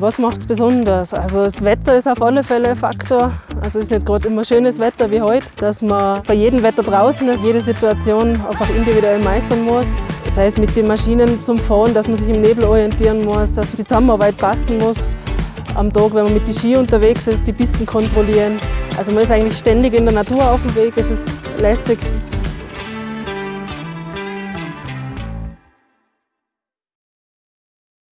Was macht es besonders? Also das Wetter ist auf alle Fälle ein Faktor. Also es ist nicht gerade immer schönes Wetter wie heute, dass man bei jedem Wetter draußen ist, jede Situation einfach individuell meistern muss. Das heißt mit den Maschinen zum Fahren, dass man sich im Nebel orientieren muss, dass die Zusammenarbeit passen muss. Am Tag, wenn man mit den Ski unterwegs ist, die Pisten kontrollieren. Also man ist eigentlich ständig in der Natur auf dem Weg, es ist lässig.